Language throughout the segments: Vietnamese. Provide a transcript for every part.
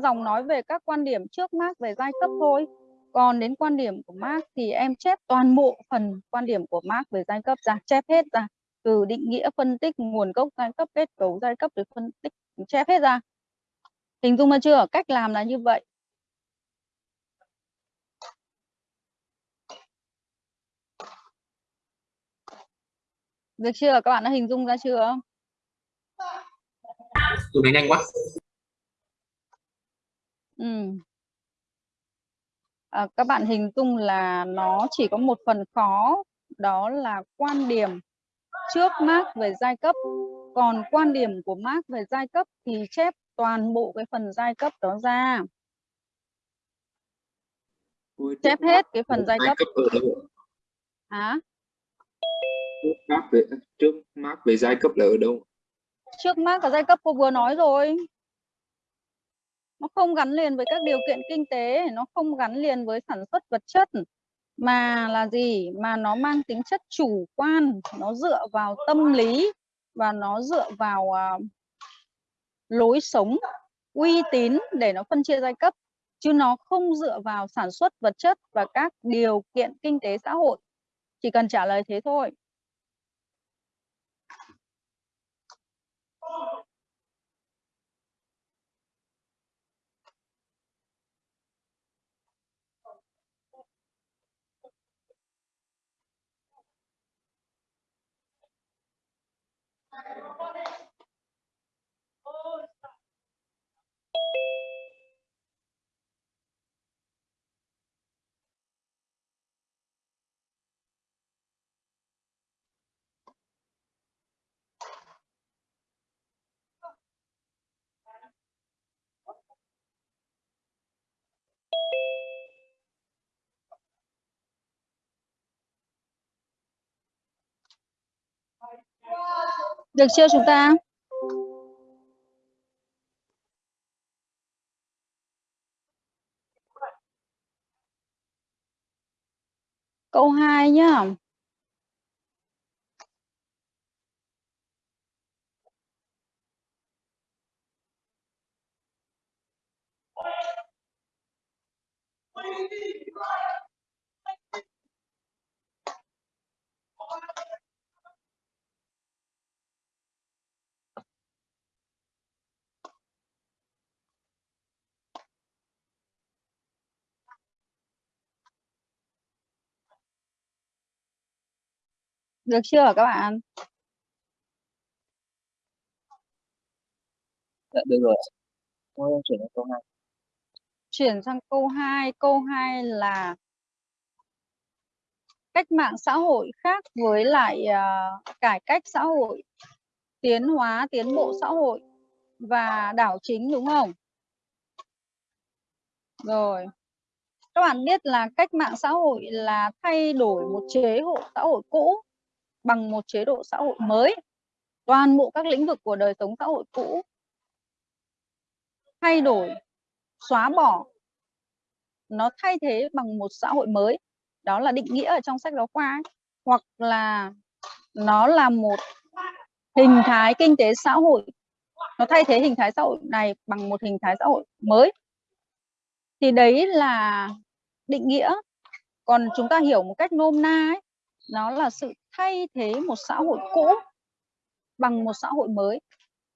dòng nói về các quan điểm trước Marx về giai cấp thôi. Còn đến quan điểm của Marx thì em chép toàn bộ phần quan điểm của Marx về giai cấp ra, chép hết ra. Từ định nghĩa, phân tích, nguồn gốc giai cấp, kết cấu giai cấp, rồi phân tích, chép hết ra. Hình dung ra chưa? Cách làm là như vậy. Được chưa? Các bạn đã hình dung ra chưa? Tụi mình nhanh quá. Ừ. À, các bạn hình dung là nó chỉ có một phần khó đó là quan điểm trước Marx về giai cấp. Còn quan điểm của Marx về giai cấp thì chép toàn bộ cái phần giai cấp đó ra. Chép hết cái phần giai cấp, cấp ở đâu hả? Trước Marx về trước Marx về giai cấp là ở đâu? Trước Marx và giai cấp cô vừa nói rồi nó không gắn liền với các điều kiện kinh tế nó không gắn liền với sản xuất vật chất mà là gì? Mà nó mang tính chất chủ quan nó dựa vào tâm lý và nó dựa vào uh, lối sống uy tín để nó phân chia giai cấp. Chứ nó không dựa vào sản xuất vật chất và các điều kiện kinh tế xã hội. Chỉ cần trả lời thế thôi. Được chưa chúng ta? Câu 2 nhá. Được chưa các bạn? Dạ, được rồi. Thôi chuyển sang câu 2. Chuyển sang câu 2. Câu 2 là cách mạng xã hội khác với lại uh, cải cách xã hội, tiến hóa, tiến bộ xã hội và đảo chính đúng không? Rồi. Các bạn biết là cách mạng xã hội là thay đổi một chế độ xã hội cũ bằng một chế độ xã hội mới. Toàn bộ các lĩnh vực của đời sống xã hội cũ thay đổi, xóa bỏ, nó thay thế bằng một xã hội mới. Đó là định nghĩa ở trong sách giáo khoa ấy. Hoặc là nó là một hình thái kinh tế xã hội nó thay thế hình thái xã hội này bằng một hình thái xã hội mới thì đấy là định nghĩa còn chúng ta hiểu một cách nôm na ấy nó là sự thay thế một xã hội cũ bằng một xã hội mới.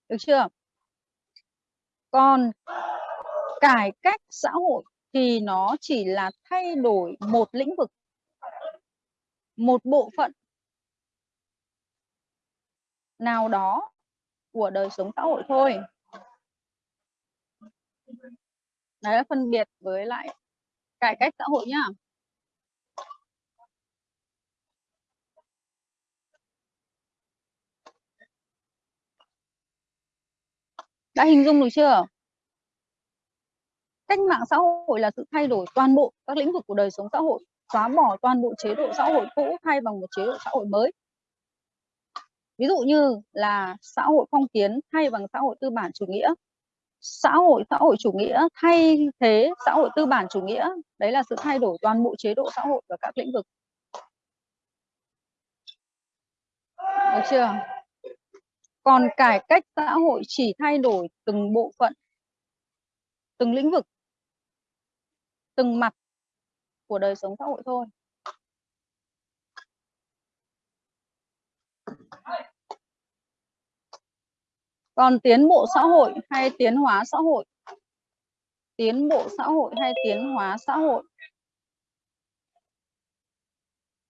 Được chưa? Còn cải cách xã hội thì nó chỉ là thay đổi một lĩnh vực, một bộ phận nào đó của đời sống xã hội thôi. Đấy là phân biệt với lại cải cách xã hội nhá. Đã hình dung được chưa? Cách mạng xã hội là sự thay đổi toàn bộ các lĩnh vực của đời sống xã hội, xóa bỏ toàn bộ chế độ xã hội cũ thay bằng một chế độ xã hội mới. Ví dụ như là xã hội phong kiến thay bằng xã hội tư bản chủ nghĩa. Xã hội xã hội chủ nghĩa thay thế xã hội tư bản chủ nghĩa, đấy là sự thay đổi toàn bộ chế độ xã hội và các lĩnh vực. Được chưa? Còn cải cách xã hội chỉ thay đổi từng bộ phận, từng lĩnh vực, từng mặt của đời sống xã hội thôi. Còn tiến bộ xã hội hay tiến hóa xã hội? Tiến bộ xã hội hay tiến hóa xã hội?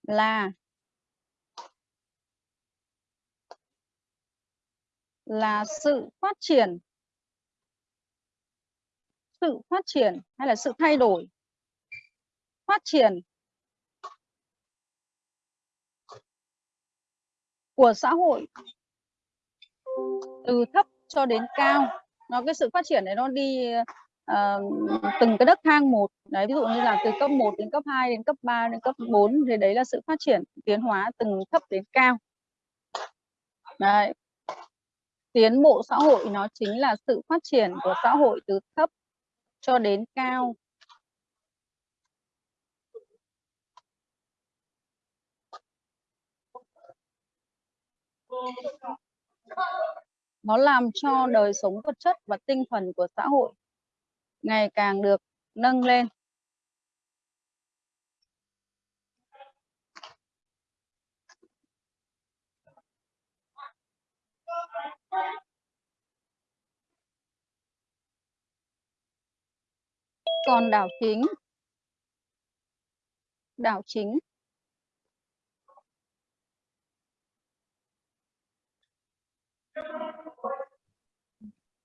Là là sự phát triển. Sự phát triển hay là sự thay đổi? Phát triển của xã hội từ thấp cho đến cao. Nó cái sự phát triển này nó đi uh, từng cái đất thang một. Đấy ví dụ như là từ cấp 1 đến cấp 2 đến cấp 3 đến cấp 4 thì đấy là sự phát triển tiến hóa từng thấp đến cao. Đấy tiến bộ xã hội nó chính là sự phát triển của xã hội từ thấp cho đến cao. Nó làm cho đời sống vật chất và tinh thần của xã hội ngày càng được nâng lên. Còn đảo chính? Đảo chính.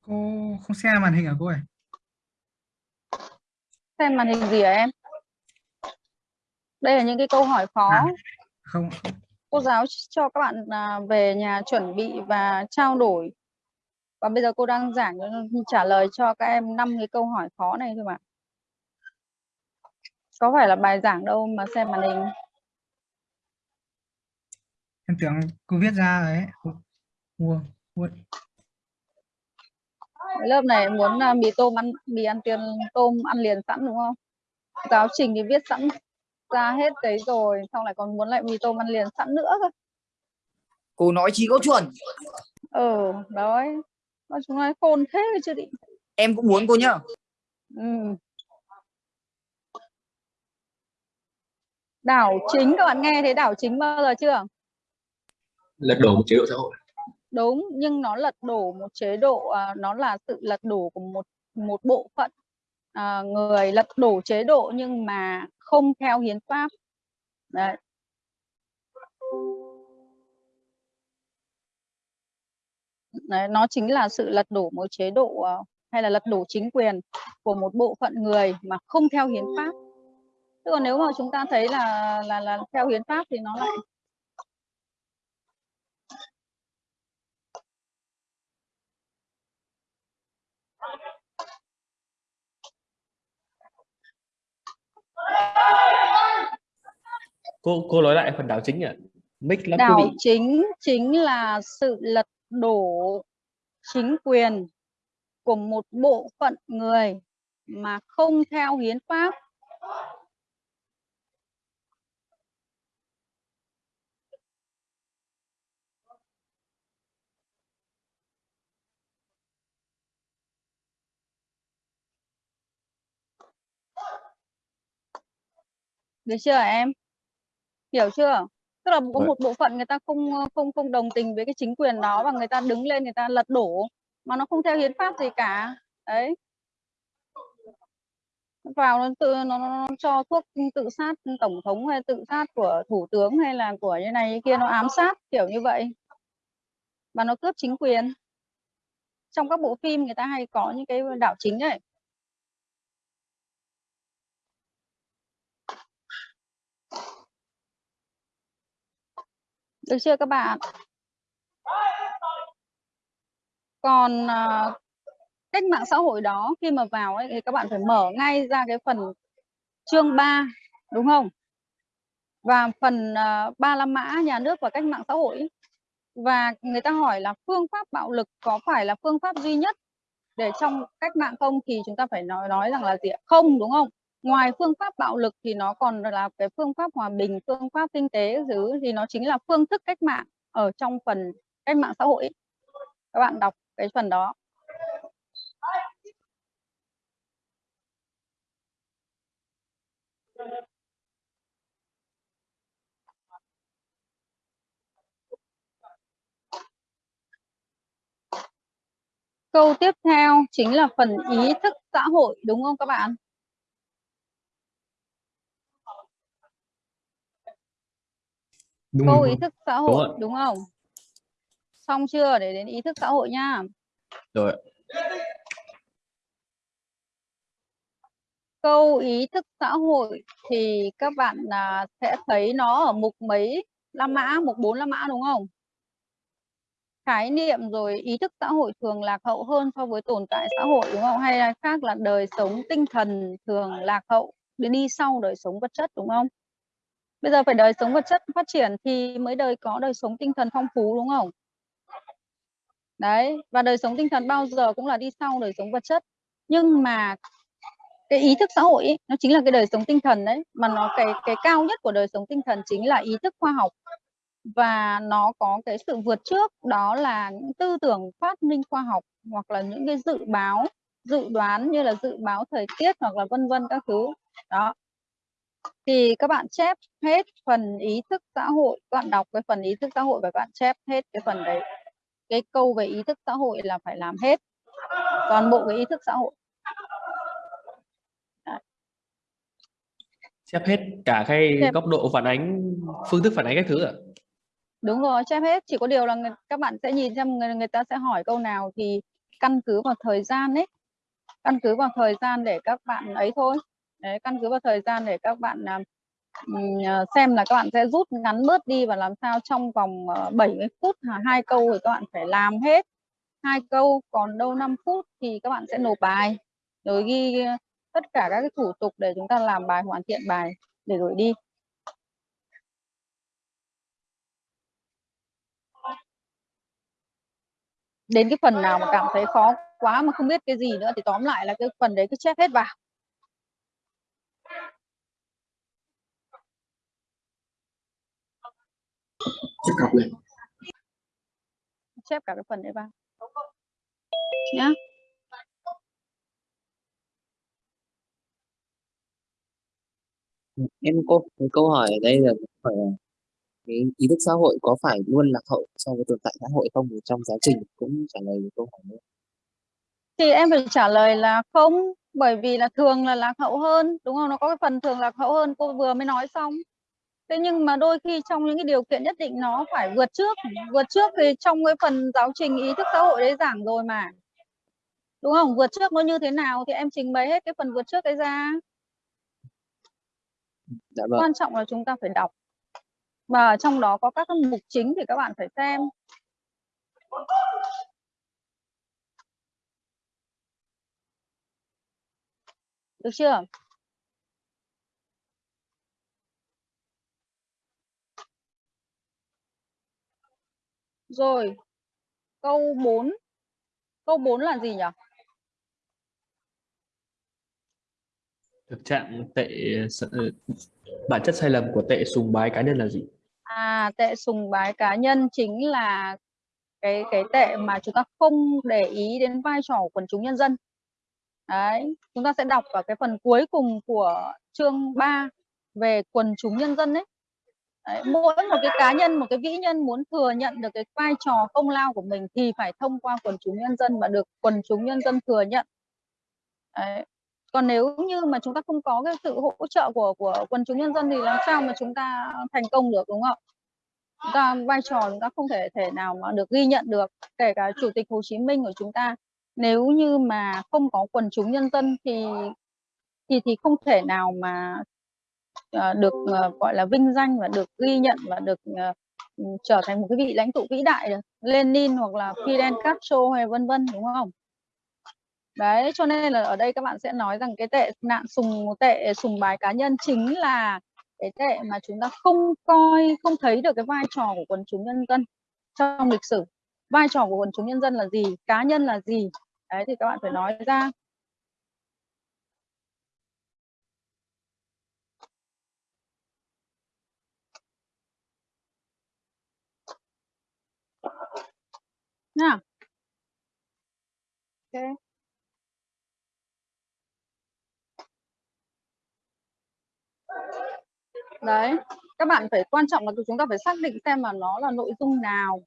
Cô không xem màn hình à cô ơi? Xem màn hình gì hả em? Đây là những cái câu hỏi khó. À, không. Cô giáo cho các bạn à, về nhà chuẩn bị và trao đổi. Và bây giờ cô đang giảng trả lời cho các em năm cái câu hỏi khó này thôi mà có phải là bài giảng đâu mà xem màn hình? Em tưởng cô viết ra đấy mua mua lớp này muốn uh, mì tôm ăn mì ăn tiền tôm ăn liền sẵn đúng không? Giáo trình thì viết sẵn ra hết đấy rồi xong lại còn muốn lại mì tôm ăn liền sẵn nữa cơ. Cô nói chi có chuẩn. Ừ đấy. Mà chúng nói khôn thế chưa định em cũng muốn cô nhá. Ừ. đảo chính các bạn nghe thấy đảo chính bao giờ chưa? Lật đổ một chế độ xã hội. Đúng nhưng nó lật đổ một chế độ à, nó là sự lật đổ của một một bộ phận à, người lật đổ chế độ nhưng mà không theo hiến pháp. Đấy. Đấy, nó chính là sự lật đổ một chế độ uh, hay là lật đổ chính quyền của một bộ phận người mà không theo hiến pháp. Chứ còn nếu mà chúng ta thấy là là là theo hiến pháp thì nó lại cô cô nói lại phần đảo chính ạ mic lắm đảo chính chính là sự lật đổ chính quyền của một bộ phận người mà không theo hiến pháp được chưa em? Hiểu chưa? Tức là có Vâng. một bộ phận người ta không không không đồng tình với cái chính quyền đó và người ta đứng lên người ta lật đổ mà nó không theo hiến pháp gì cả. Đấy. Vào nó tự nó, nó cho thuốc tự sát tổng thống hay tự sát của thủ tướng hay là của như này như kia nó ám sát kiểu như vậy. Và nó cướp chính quyền. Trong các bộ phim người ta hay có những cái đảo chính đấy được chưa các bạn? Còn uh, cách mạng xã hội đó khi mà vào ấy, thì các bạn phải mở ngay ra cái phần chương 3 đúng không? Và phần uh, ba la mã nhà nước và cách mạng xã hội ấy. và người ta hỏi là phương pháp bạo lực có phải là phương pháp duy nhất để trong cách mạng không? Thì chúng ta phải nói nói rằng là gì không đúng không? ngoài phương pháp bạo lực thì nó còn là cái phương pháp hòa bình, phương pháp kinh tế thứ thì nó chính là phương thức cách mạng ở trong phần cách mạng xã hội các bạn đọc cái phần đó Câu tiếp theo chính là phần ý thức xã hội, đúng không các bạn? Đúng câu rồi. ý thức xã Đúng hội ạ. đúng không? Xong chưa? Để đến ý thức xã hội nha. Rồi. Câu ý thức xã hội thì các bạn à, sẽ thấy nó ở mục mấy? La mã mục 4 la mã đúng không? Khái niệm rồi ý thức xã hội thường lạc hậu hơn so với tồn tại xã hội đúng không? Hay là khác là đời sống tinh thần thường lạc hậu đi sau đời sống vật chất đúng không bây giờ phải đời sống vật chất phát triển thì mới đời có đời sống tinh thần phong phú đúng không? Đấy và đời sống tinh thần bao giờ cũng là đi sau đời sống vật chất. Nhưng mà cái ý thức xã hội ấy, nó chính là cái đời sống tinh thần đấy mà nó cái cái cao nhất của đời sống tinh thần chính là ý thức khoa học. Và nó có cái sự vượt trước đó là những tư tưởng phát minh khoa học hoặc là những cái dự báo dự đoán như là dự báo thời tiết hoặc là vân vân các thứ. Đó thì các bạn chép hết phần ý thức xã hội các bạn đọc cái phần ý thức xã hội và các bạn chép hết cái phần đấy. Cái câu về ý thức xã hội là phải làm hết toàn bộ cái ý thức xã hội. Xếp hết cả cái Chép. góc độ phản ánh phương thức phản ánh các thứ ạ? Đúng rồi chép hết. Chỉ có điều là người, các bạn sẽ nhìn xem người, người ta sẽ hỏi câu nào thì căn cứ vào thời gian đấy căn cứ vào thời gian để các bạn ấy thôi đấy, căn cứ vào thời gian để các bạn à, à, xem là các bạn sẽ rút ngắn bớt đi và làm sao trong vòng ờ, 70 phút hai câu thì các bạn phải làm hết. Hai câu còn đâu 5 phút thì các bạn sẽ nộp bài. Rồi ghi ờ, tất cả các cái thủ tục để chúng ta làm bài hoàn thiện bài để gửi đi. Đến cái phần nào mà cảm thấy khó quá mà không biết cái gì nữa thì tóm lại là cái phần đấy cứ chép hết vào. Chắc cặp lên. Chép cả cái phần đấy vào. Nhá em có câu hỏi ở đây là là cái ý thức xã hội có phải luôn lạc hậu so với tồn tại xã hội không? Trong giáo trình cũng trả lời câu hỏi nữa. thì em phải trả lời là không bởi vì là thường là lạc hậu hơn đúng không? Nó có cái phần thường lạc hậu hơn cô vừa mới nói xong thế nhưng mà đôi khi trong những cái điều kiện nhất định nó phải vượt trước. Vượt trước thì trong cái phần giáo trình ý thức xã hội đấy giảng rồi mà. Đúng không? Vượt trước nó như thế nào thì em trình bày hết cái phần vượt trước đấy ra. Dạ vâng. quan trọng là chúng ta phải đọc. Và trong đó có các cái mục chính thì các bạn phải xem. Được chưa rồi câu 4 câu 4 là gì nhỉ thực trạng tệ s- bản chất sai lầm của tệ sùng bái cá nhân là gì À, tệ sùng bái cá nhân chính là cái cái tệ mà chúng ta không để ý đến vai trò của quần chúng nhân dân. Đấy, chúng ta sẽ đọc vào cái phần cuối cùng của chương 3 về quần chúng nhân dân đấy đấy. Mỗi một cái cá nhân, một cái vĩ nhân muốn thừa nhận được cái vai trò công lao của mình thì phải thông qua quần chúng nhân dân và được quần chúng nhân dân thừa nhận. Đấy. Còn nếu như mà chúng ta không có cái sự hỗ trợ của của quần chúng nhân dân thì làm sao mà chúng ta thành công được đúng không? Chúng ta vai trò chúng ta không thể thể nào mà được ghi nhận được, kể cả Chủ tịch Hồ Chí Minh của chúng ta nếu như mà không có quần chúng nhân dân thì thì thì không thể nào mà Ờ, được ờ, gọi là vinh danh và được ghi nhận và được ờ, ừ, trở thành một cái vị lãnh tụ vĩ đại được Lenin hoặc là Fidel Castro hay vân vân đúng không? Đấy, cho nên là ở đây các bạn sẽ nói rằng cái tệ nạn sùng tệ sùng bái cá nhân chính là cái tệ mà chúng ta không coi không thấy được cái vai trò của quần chúng nhân dân trong lịch sử. Vai trò của quần chúng nhân dân là gì, cá nhân là gì? Đấy thì các bạn phải nói ra. Yeah. Ok. Đấy, các bạn phải quan trọng là chúng ta phải xác định xem là nó là nội dung nào.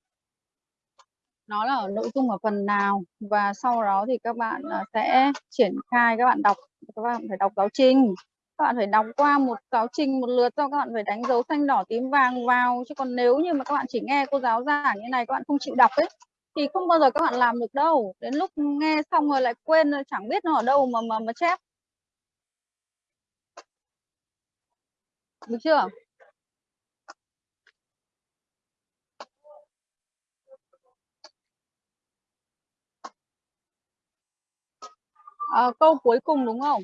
nó là ở nội dung ở phần nào và sau đó thì các bạn à, sẽ triển khai các bạn đọc các bạn phải đọc giáo trình các bạn phải đọc qua một giáo trình một lượt sau các bạn phải đánh dấu xanh đỏ tím vàng vào chứ còn nếu như mà các bạn chỉ nghe cô giáo giảng như này các bạn không chịu đọc ấy thì không bao giờ các bạn làm được đâu. Đến lúc nghe xong rồi lại quên rồi chẳng biết nó ở đâu mà mà mà chép. Được chưa? À, câu cuối cùng đúng không?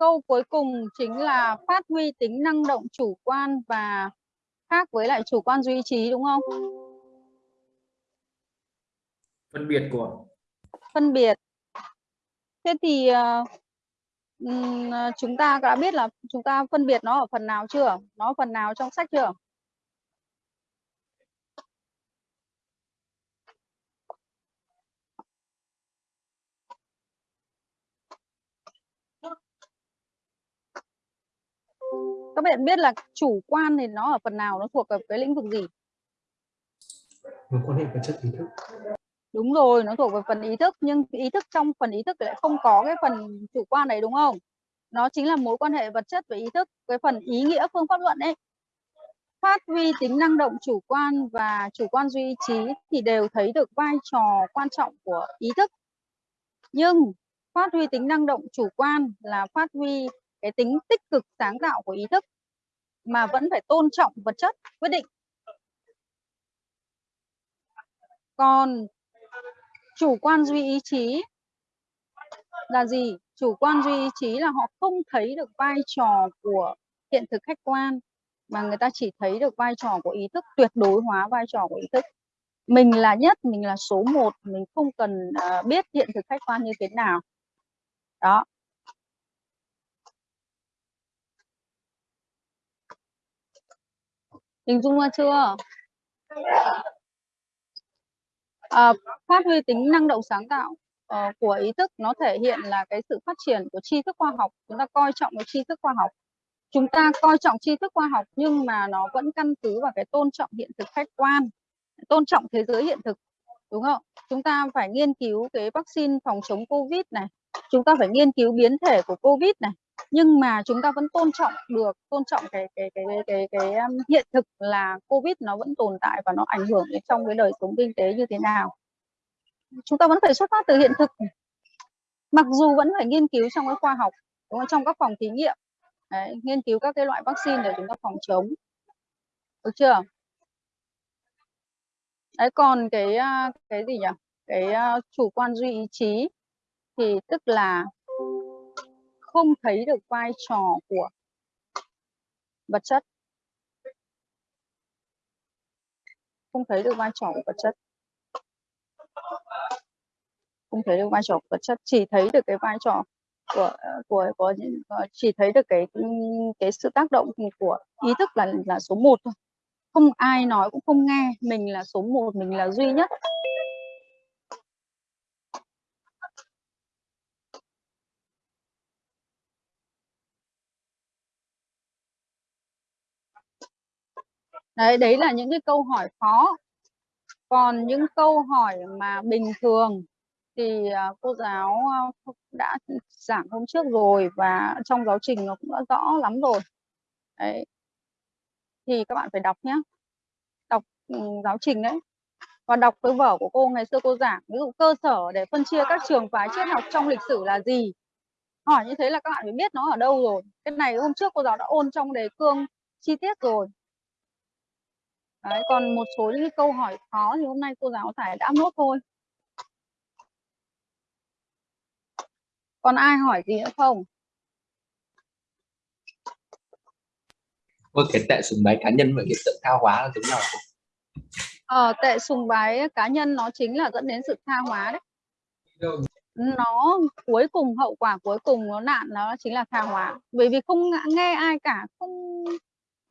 Câu cuối cùng chính là phát huy tính năng động chủ quan và khác với lại chủ quan duy trí đúng không? Phân biệt của phân biệt. Thế thì ờ, chúng ta đã biết là chúng ta phân biệt nó ở phần nào chưa? Nó ở phần nào trong sách chưa các bạn biết là chủ quan thì nó ở phần nào nó thuộc ở cái lĩnh vực gì? Mối quan hệ vật chất ý thức. Đúng rồi nó thuộc về phần ý thức nhưng ý thức trong phần ý thức lại không có cái phần chủ quan đấy đúng không? Nó chính là mối quan hệ vật chất và ý thức cái phần ý nghĩa phương pháp luận ấy. Phát huy tính năng động chủ quan và chủ quan duy trí thì đều thấy được vai trò quan trọng của ý thức. Nhưng phát huy tính năng động chủ quan là phát huy cái tính tích cực sáng tạo của ý thức mà vẫn phải tôn trọng vật chất quyết định. Còn chủ quan duy ý chí là gì? Chủ quan duy ý chí là họ không thấy được vai trò của hiện thực khách quan mà người ta chỉ thấy được vai trò của ý thức tuyệt đối hóa vai trò của ý thức. Mình là nhất mình là số một mình không cần uh, biết hiện thực khách quan như thế nào. Đó. Hình dung ra chưa? À, phát huy tính năng động sáng tạo uh, của ý thức nó thể hiện là cái sự phát triển của tri thức khoa học. Chúng ta coi trọng cái tri thức khoa học. Chúng ta coi trọng tri thức khoa học nhưng mà nó vẫn căn cứ vào cái tôn trọng hiện thực khách quan tôn trọng thế giới hiện thực đúng không? Chúng ta phải nghiên cứu cái vaccine phòng chống covid này. Chúng ta phải nghiên cứu biến thể của covid này nhưng mà chúng ta vẫn tôn trọng được tôn trọng cái cái cái cái cái, cái um, hiện thực là covid nó vẫn tồn tại và nó ảnh hưởng đến trong cái đời sống kinh tế như thế nào. Chúng ta vẫn phải xuất phát từ hiện thực. Mặc dù vẫn phải nghiên cứu trong cái khoa học đúng không? trong các phòng thí nghiệm. Đấy, nghiên cứu các cái loại vaccine để chúng ta phòng chống. Được chưa? Đấy còn cái uh, cái gì nhỉ? Cái uh, chủ quan duy ý chí thì tức là không thấy được vai trò của vật chất. Không thấy được vai trò của vật chất. Không thấy được vai trò của vật chất, chỉ thấy được cái vai trò của của, có ờ, chỉ thấy được cái cái sự tác động của ý thức là là số 1 thôi. Không ai nói cũng không nghe, mình là số 1 mình là duy nhất. Đấy đấy là những cái câu hỏi khó. Còn những câu hỏi mà bình thường thì à, cô giáo à, đã giảng hôm trước rồi và trong giáo trình nó cũng đã rõ lắm rồi. Đấy. Thì các bạn phải đọc nhé đọc ừ, giáo trình đấy. Và đọc cái vở của cô ngày xưa cô giảng, ví dụ cơ sở để phân chia các trường phái triết học trong lịch sử là gì? Hỏi như thế là các bạn phải biết nó ở đâu rồi. Cái này hôm trước cô giáo đã ôn trong đề cương chi tiết rồi. Đấy, còn một số những câu hỏi khó thì hôm nay cô giáo phải đã nốt thôi. Còn ai hỏi gì nữa không? Ôi, cái tệ sùng bái cá nhân và hiện tượng tha hóa là giống nhau không? Ờ, tệ sùng bái cá nhân nó chính là dẫn đến sự tha hóa đấy. Nó cuối cùng hậu quả cuối cùng nó nạn nó chính là tha hóa. Bởi vì không nghe ai cả, không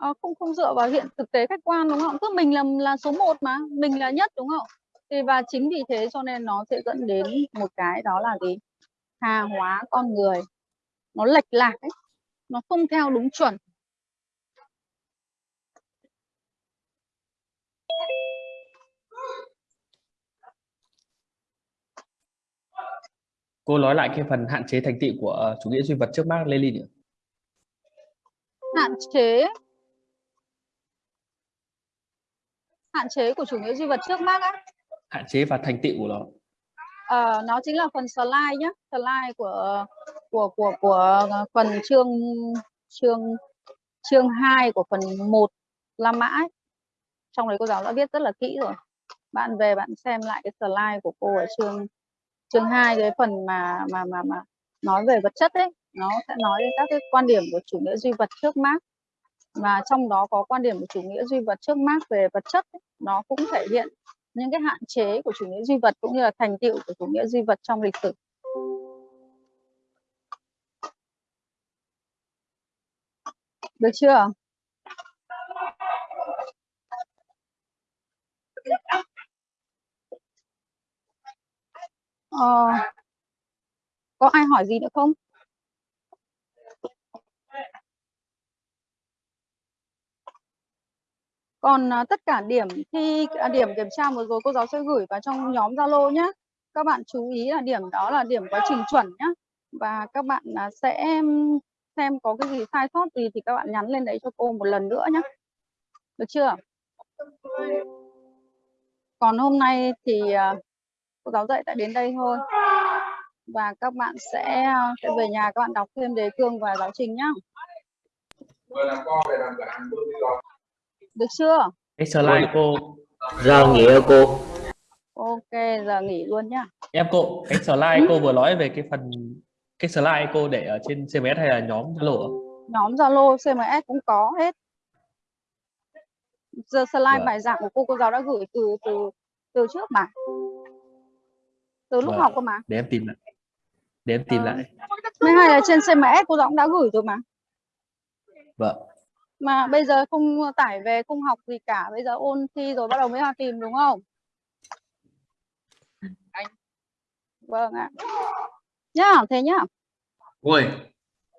uh, không không dựa vào hiện thực tế khách quan đúng không? Cứ mình là là số 1 mà mình là nhất đúng không? Thì và chính vì thế cho nên nó sẽ dẫn đến một cái đó là gì? Tha hóa con người. Nó lệch lạc ấy nó không theo đúng chuẩn. Cô nói lại cái phần hạn chế thành tựu của ờ, chủ nghĩa duy vật trước Mark Lenin hạn chế hạn chế của chủ nghĩa duy vật trước Marx á. Hạn chế và thành tựu của nó. Ờ, nó chính là phần slide nhé slide của của của của phần chương chương chương 2 của phần 1 La Mã ấy. trong đấy cô giáo đã viết rất là kỹ rồi. Bạn về bạn xem lại cái slide của cô ở chương chương 2 cái phần mà mà mà mà nói về vật chất ấy. Nó sẽ nói đến các cái quan điểm của chủ nghĩa duy vật trước Marx và trong đó có quan điểm của chủ nghĩa duy vật trước Marx về vật chất ấy, nó cũng thể hiện những cái hạn chế của chủ nghĩa duy vật cũng như là thành tựu của chủ nghĩa duy vật trong lịch sử. Được chưa? Ờ, có ai hỏi gì nữa không? Còn à, tất cả điểm thi à, điểm kiểm tra vừa rồi cô giáo sẽ gửi vào trong nhóm Zalo nhé các bạn chú ý là điểm đó là điểm quá trình chuẩn nhé và các bạn à, sẽ xem có cái gì sai sót gì thì các bạn nhắn lên đấy cho cô một lần nữa nhé được chưa? Còn hôm nay thì à, cô giáo dạy tại đến đây thôi. Và các bạn sẽ à, sẽ về nhà các bạn đọc thêm đề cương và giáo trình nhá được chưa cái slide cô Giờ nghỉ cô. ok giờ nghỉ luôn nhá em cô cái slide cô vừa nói về cái phần cái slide cô để ở trên CMS hay là nhóm Zalo ạ? nhóm Zalo CMS cũng có hết giờ slide Vâng. bài giảng của cô cô giáo đã gửi từ từ từ trước mà từ lúc Vâng. học cơ mà để em tìm lại để em tìm Ờ. lại mới hay là trên CMS cô giáo cũng đã gửi rồi mà vâng mà bây giờ không tải về không học gì cả bây giờ ôn thi rồi bắt đầu mới vào tìm đúng không? Vâng ạ. Nhá thế nhá. Ôi.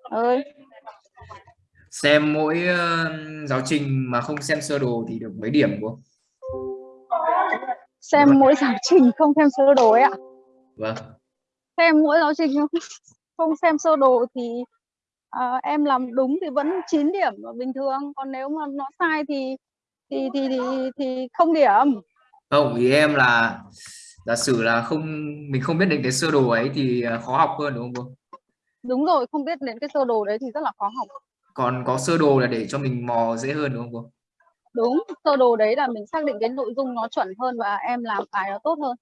Ơi. Xem mỗi ờ, giáo trình mà không xem sơ đồ thì được mấy điểm cô xem mỗi giáo trình không xem sơ đồ ấy ạ. Vâng. Xem mỗi giáo trình không- không xem sơ đồ thì à, em làm đúng thì vẫn 9 điểm bình thường còn nếu mà nó sai thì thì thì thì, thì không điểm. Không ý em là giả sử là không mình không biết đến cái sơ đồ ấy thì ờ, khó học hơn đúng không cô? Đúng rồi không biết đến cái sơ đồ đấy thì rất là khó học. Còn có sơ đồ là để cho mình mò dễ hơn đúng không cô? Đúng sơ đồ đấy là mình xác định cái nội dung nó chuẩn hơn và em làm bài nó tốt hơn.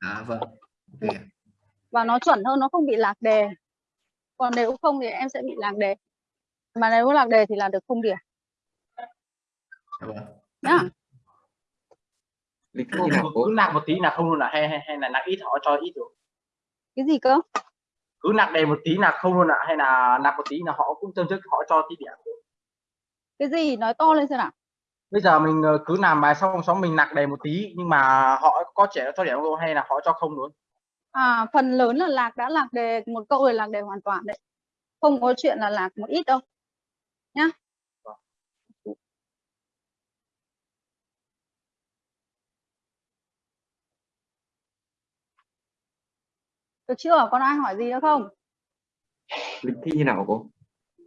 À vâng ok. Và nó chuẩn hơn nó không bị lạc đề còn nếu không thì em sẽ bị lạc đề. Mà nếu lạc đề thì là được không điểm. Dạ vâng. nhá. Lịch cứ nạp một tí là không luôn là hay hay, hay là nạp ít họ cho ít rồi cái gì cơ? Cứ nạp đề một tí là không luôn ạ hay là nạp một tí là họ cũng tương chức họ cho tí điểm? Cái gì? Nói to lên xem nào. Bây giờ mình ờ, cứ làm bài xong xong mình nạp đề một tí nhưng mà họ có trẻ cho điểm không? Hay là họ cho không luôn à phần lớn là lạc đã lạc đề một câu là lạc đề hoàn toàn đấy. Không có chuyện là lạc một ít đâu. Nhá. Được chưa? Còn ai hỏi gì nữa không? Lịch thi nào cô?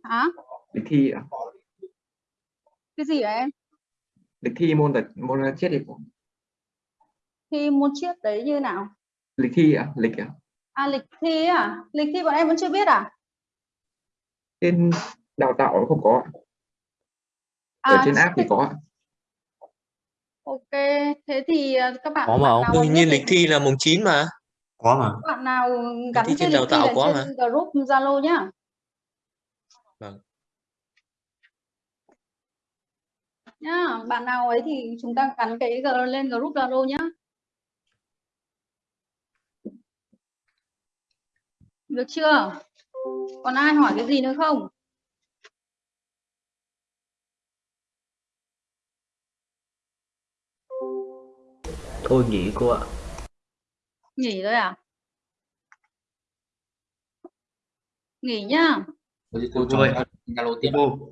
Hả? Lịch thi à? cái gì hả em? Lịch thi môn vật môn triết thì cô. Thi môn triết đấy như nào lịch thi à lịch à à lịch thi à lịch thi bọn em vẫn chưa biết à trên đào tạo không có ạ. ở à trên app thì có ạ. ok thế thì à, các bạn Có mà bạn Đương nhiên lịch thi là mùng 9 mà. Có mà. các bạn nào gắn thi cái trên lịch đào thi tạo có trên group Zalo nhá Vâng. nhá bạn nào ấy thì chúng ta gắn cái lên group Zalo nhá được chưa còn ai hỏi cái gì nữa không Thôi nghỉ cô ạ. nghỉ rồi à nghỉ nhá Thôi Rồi. cho Zalo tiếp. Cô